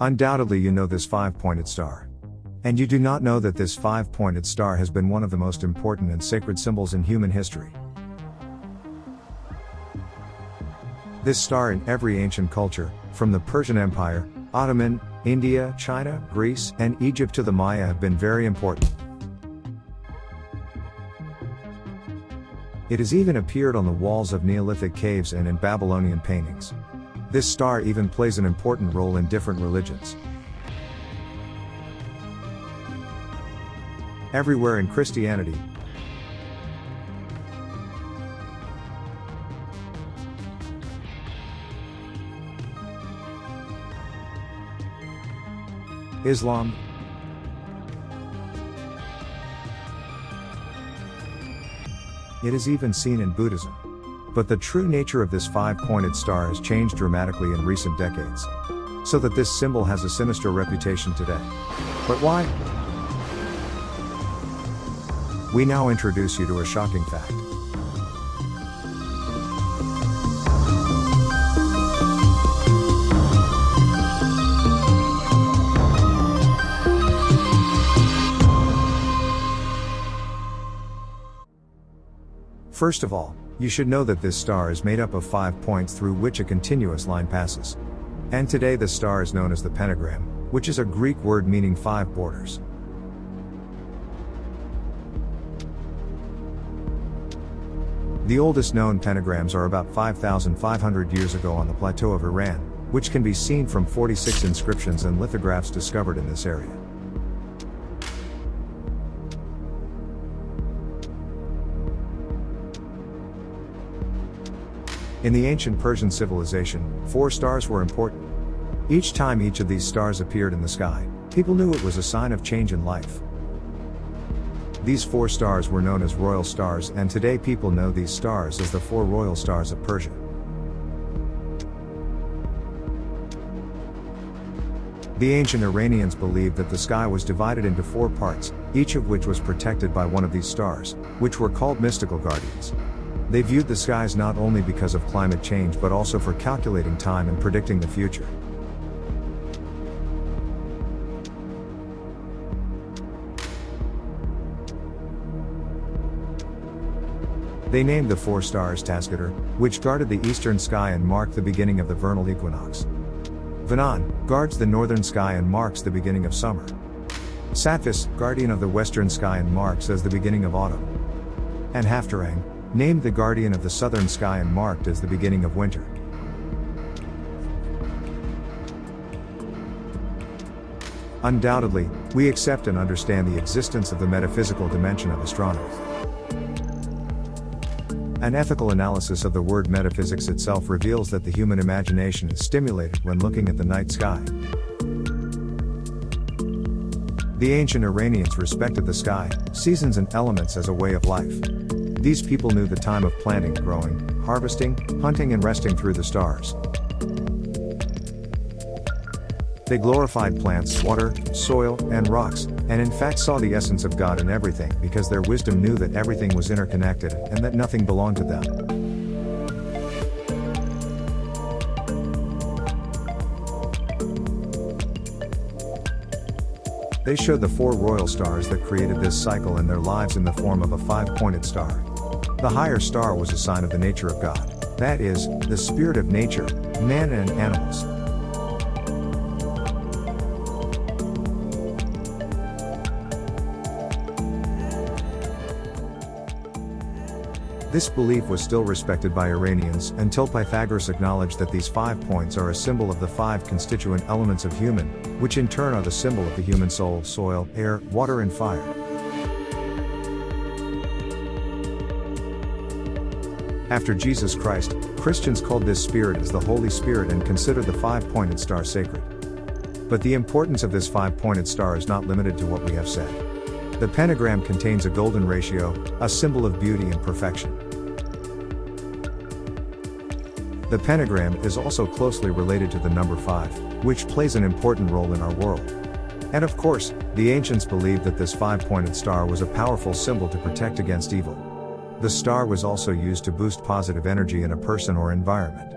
Undoubtedly, you know this five pointed star. And you do not know that this five pointed star has been one of the most important and sacred symbols in human history. This star in every ancient culture, from the Persian Empire, Ottoman, India, China, Greece, and Egypt to the Maya have been very important. It has even appeared on the walls of Neolithic caves and in Babylonian paintings. This star even plays an important role in different religions. Everywhere in Christianity, Islam, It is even seen in Buddhism. But the true nature of this five pointed star has changed dramatically in recent decades. So that this symbol has a sinister reputation today. But why? We now introduce you to a shocking fact. First of all, you should know that this star is made up of five points through which a continuous line passes. And today the star is known as the pentagram, which is a Greek word meaning five borders. The oldest known pentagrams are about 5,500 years ago on the plateau of Iran, which can be seen from 46 inscriptions and lithographs discovered in this area. In the ancient Persian civilization, four stars were important. Each time each of these stars appeared in the sky, people knew it was a sign of change in life. These four stars were known as royal stars, and today people know these stars as the four royal stars of Persia. The ancient Iranians believed that the sky was divided into four parts, each of which was protected by one of these stars, which were called mystical guardians. They viewed the skies not only because of climate change but also for calculating time and predicting the future. They named the four stars Tasqadar, which guarded the eastern sky and marked the beginning of the vernal equinox. Vanan guards the northern sky and marks the beginning of summer. Sattvis, guardian of the western sky and marks as the beginning of autumn. And Haftarang, named the guardian of the southern sky and marked as the beginning of winter. Undoubtedly, we accept and understand the existence of the metaphysical dimension of astronomy. An ethical analysis of the word metaphysics itself reveals that the human imagination is stimulated when looking at the night sky. The ancient Iranians respected the sky, seasons, and elements as a way of life. These people knew the time of planting, growing, harvesting, hunting, and resting through the stars. They glorified plants, water, soil, and rocks, and in fact saw the essence of God in everything because their wisdom knew that everything was interconnected and that nothing belonged to them. They showed the four royal stars that created this cycle in their lives in the form of a five pointed star. The higher star was a sign of the nature of God. That is, the spirit of nature, man and animals. This belief was still respected by Iranians until Pythagoras acknowledged that these five points are a symbol of the five constituent elements of human, which in turn are the symbol of the human soul, soil, air, water and fire. After Jesus Christ, Christians called this spirit as the Holy Spirit and considered the five pointed star sacred. But the importance of this five pointed star is not limited to what we have said. The pentagram contains a golden ratio, a symbol of beauty and perfection. The pentagram is also closely related to the number 5, which plays an important role in our world. And of course, the ancients believed that this five pointed star was a powerful symbol to protect against evil. The star was also used to boost positive energy in a person or environment.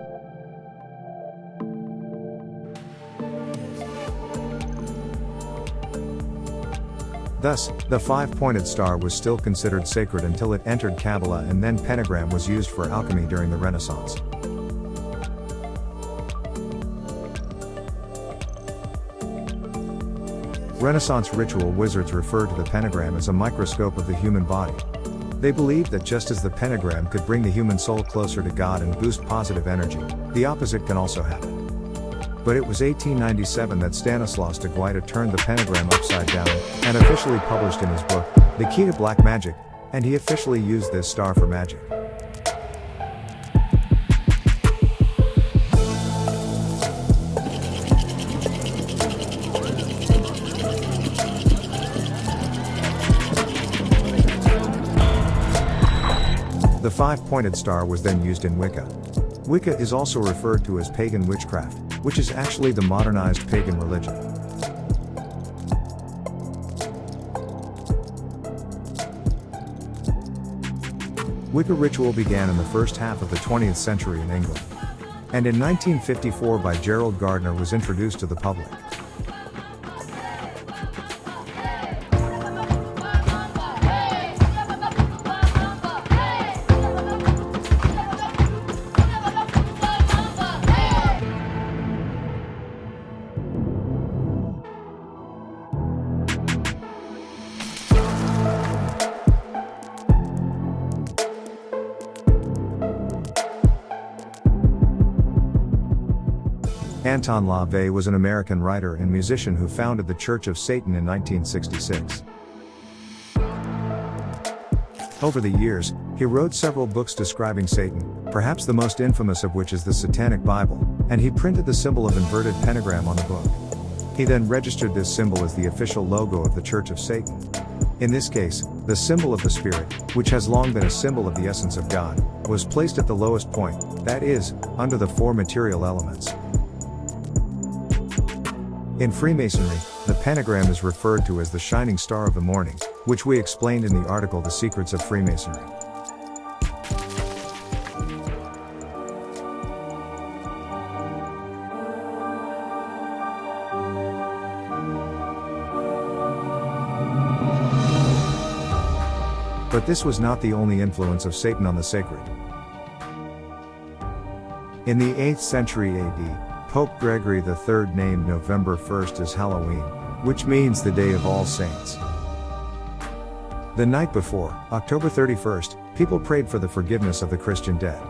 Thus, the five-pointed star was still considered sacred until it entered Kabbalah and then pentagram was used for alchemy during the Renaissance. Renaissance ritual wizards refer to the pentagram as a microscope of the human body, they believed that just as the pentagram could bring the human soul closer to God and boost positive energy, the opposite can also happen. But it was 1897 that Stanislaus de Guaita turned the pentagram upside down, and officially published in his book, The Key to Black Magic, and he officially used this star for magic. Five-pointed star was then used in Wicca. Wicca is also referred to as pagan witchcraft, which is actually the modernized pagan religion. Wicca ritual began in the first half of the 20th century in England. And in 1954 by Gerald Gardner was introduced to the public. Anton LaVey was an American writer and musician who founded the Church of Satan in 1966. Over the years, he wrote several books describing Satan, perhaps the most infamous of which is the Satanic Bible, and he printed the symbol of inverted pentagram on the book. He then registered this symbol as the official logo of the Church of Satan. In this case, the symbol of the Spirit, which has long been a symbol of the essence of God, was placed at the lowest point, that is, under the four material elements. In Freemasonry, the pentagram is referred to as the shining star of the morning, which we explained in the article The Secrets of Freemasonry. But this was not the only influence of Satan on the sacred. In the 8th century AD, Pope Gregory III named November 1st as Halloween, which means the Day of All Saints. The night before, October 31st, people prayed for the forgiveness of the Christian dead.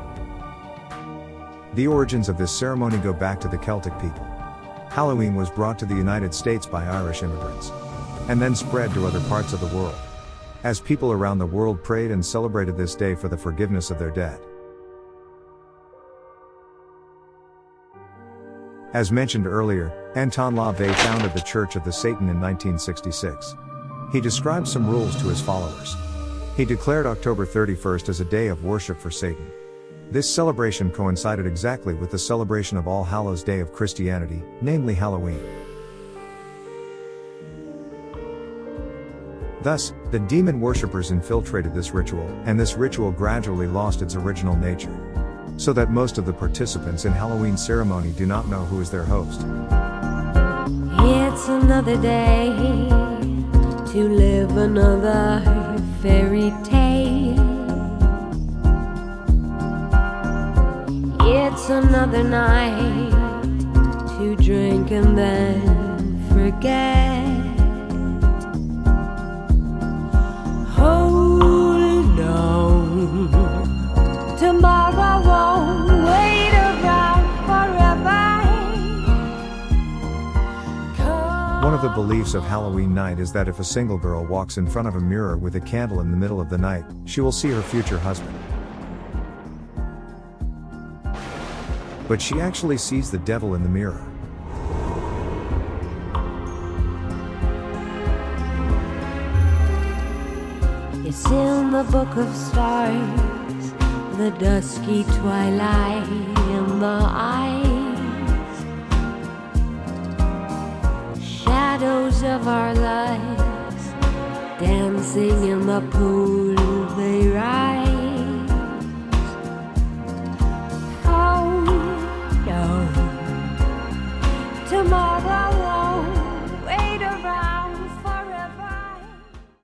The origins of this ceremony go back to the Celtic people. Halloween was brought to the United States by Irish immigrants, and then spread to other parts of the world. As people around the world prayed and celebrated this day for the forgiveness of their dead. As mentioned earlier, Anton LaVey founded the Church of the Satan in 1966. He described some rules to his followers. He declared October 31st as a day of worship for Satan. This celebration coincided exactly with the celebration of All Hallows Day of Christianity, namely Halloween. Thus, the demon worshippers infiltrated this ritual, and this ritual gradually lost its original nature so that most of the participants in Halloween ceremony do not know who is their host. It's another day to live another fairy tale. It's another night to drink and then forget. The beliefs of Halloween night is that if a single girl walks in front of a mirror with a candle in the middle of the night, she will see her future husband. But she actually sees the devil in the mirror. It's in the book of stars, the dusky twilight in the eye. Of our lives dancing in the pool they rise.